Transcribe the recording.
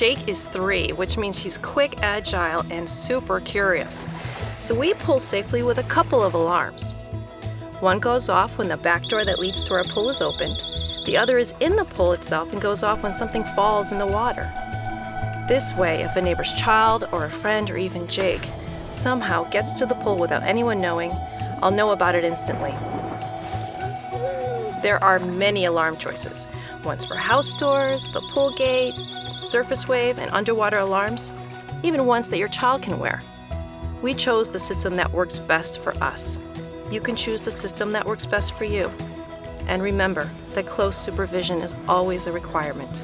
Jake is three, which means he's quick, agile, and super curious. So we pull safely with a couple of alarms. One goes off when the back door that leads to our pool is opened. The other is in the pool itself and goes off when something falls in the water. This way, if a neighbor's child or a friend or even Jake somehow gets to the pool without anyone knowing, I'll know about it instantly. There are many alarm choices. Ones for house doors, the pool gate, surface wave, and underwater alarms, even ones that your child can wear. We chose the system that works best for us. You can choose the system that works best for you. And remember that close supervision is always a requirement.